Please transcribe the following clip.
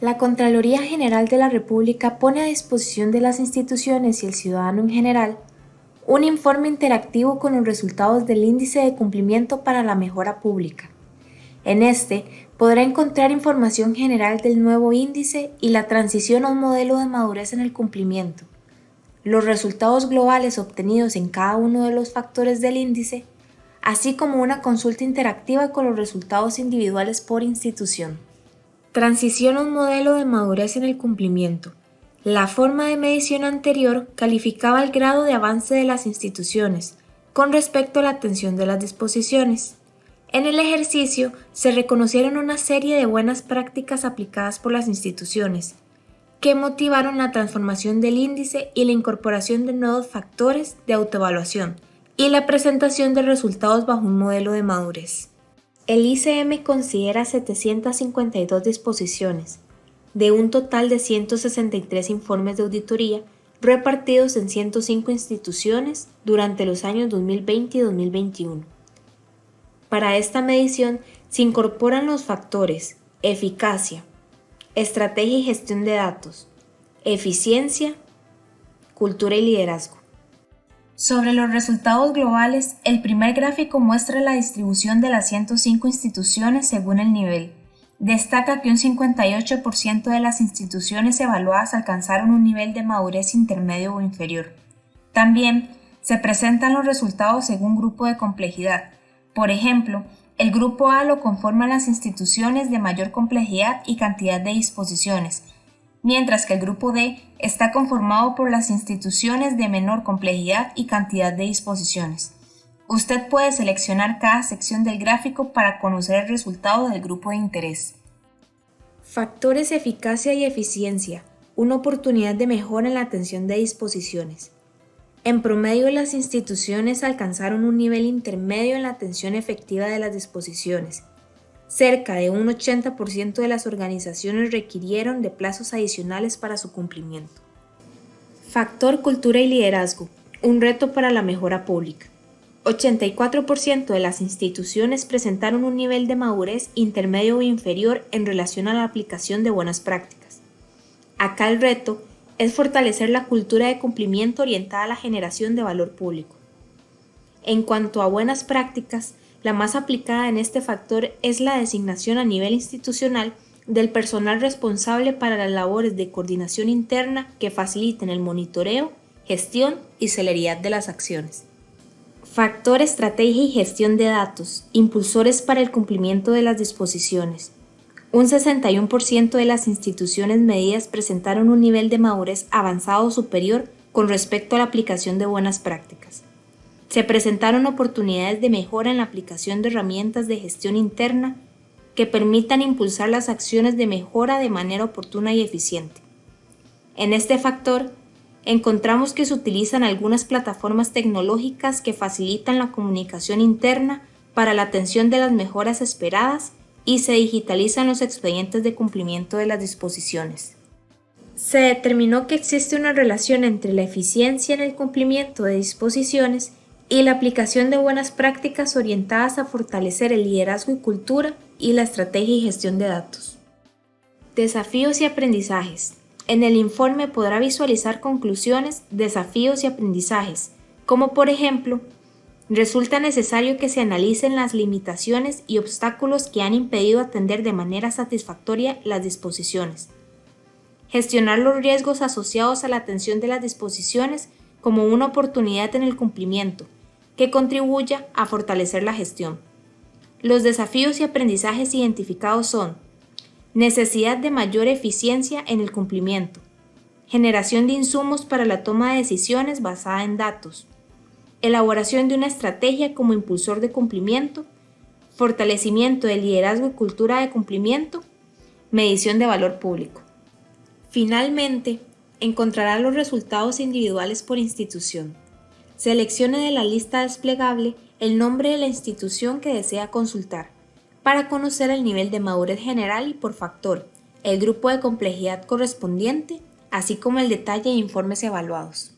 La Contraloría General de la República pone a disposición de las instituciones y el ciudadano en general un informe interactivo con los resultados del Índice de Cumplimiento para la Mejora Pública. En este podrá encontrar información general del nuevo índice y la transición a un modelo de madurez en el cumplimiento, los resultados globales obtenidos en cada uno de los factores del índice, así como una consulta interactiva con los resultados individuales por institución. Transición a un modelo de madurez en el cumplimiento. La forma de medición anterior calificaba el grado de avance de las instituciones con respecto a la atención de las disposiciones. En el ejercicio se reconocieron una serie de buenas prácticas aplicadas por las instituciones, que motivaron la transformación del índice y la incorporación de nuevos factores de autoevaluación y la presentación de resultados bajo un modelo de madurez. El ICM considera 752 disposiciones, de un total de 163 informes de auditoría repartidos en 105 instituciones durante los años 2020 y 2021. Para esta medición se incorporan los factores eficacia, estrategia y gestión de datos, eficiencia, cultura y liderazgo. Sobre los resultados globales, el primer gráfico muestra la distribución de las 105 instituciones según el nivel. Destaca que un 58% de las instituciones evaluadas alcanzaron un nivel de madurez intermedio o inferior. También se presentan los resultados según grupo de complejidad. Por ejemplo, el grupo A lo conforman las instituciones de mayor complejidad y cantidad de disposiciones, mientras que el grupo D está conformado por las instituciones de menor complejidad y cantidad de disposiciones. Usted puede seleccionar cada sección del gráfico para conocer el resultado del grupo de interés. Factores eficacia y eficiencia, una oportunidad de mejora en la atención de disposiciones. En promedio, las instituciones alcanzaron un nivel intermedio en la atención efectiva de las disposiciones, Cerca de un 80% de las organizaciones requirieron de plazos adicionales para su cumplimiento. Factor cultura y liderazgo, un reto para la mejora pública. 84% de las instituciones presentaron un nivel de madurez intermedio o inferior en relación a la aplicación de buenas prácticas. Acá el reto es fortalecer la cultura de cumplimiento orientada a la generación de valor público. En cuanto a buenas prácticas, la más aplicada en este factor es la designación a nivel institucional del personal responsable para las labores de coordinación interna que faciliten el monitoreo, gestión y celeridad de las acciones. Factor estrategia y gestión de datos, impulsores para el cumplimiento de las disposiciones. Un 61% de las instituciones medidas presentaron un nivel de madurez avanzado superior con respecto a la aplicación de buenas prácticas. Se presentaron oportunidades de mejora en la aplicación de herramientas de gestión interna que permitan impulsar las acciones de mejora de manera oportuna y eficiente. En este factor, encontramos que se utilizan algunas plataformas tecnológicas que facilitan la comunicación interna para la atención de las mejoras esperadas y se digitalizan los expedientes de cumplimiento de las disposiciones. Se determinó que existe una relación entre la eficiencia en el cumplimiento de disposiciones y la aplicación de buenas prácticas orientadas a fortalecer el liderazgo y cultura y la estrategia y gestión de datos. Desafíos y aprendizajes. En el informe podrá visualizar conclusiones, desafíos y aprendizajes, como por ejemplo, resulta necesario que se analicen las limitaciones y obstáculos que han impedido atender de manera satisfactoria las disposiciones. Gestionar los riesgos asociados a la atención de las disposiciones como una oportunidad en el cumplimiento, que contribuya a fortalecer la gestión. Los desafíos y aprendizajes identificados son necesidad de mayor eficiencia en el cumplimiento, generación de insumos para la toma de decisiones basada en datos, elaboración de una estrategia como impulsor de cumplimiento, fortalecimiento del liderazgo y cultura de cumplimiento, medición de valor público. Finalmente, encontrará los resultados individuales por institución. Seleccione de la lista desplegable el nombre de la institución que desea consultar para conocer el nivel de madurez general y por factor, el grupo de complejidad correspondiente, así como el detalle de informes evaluados.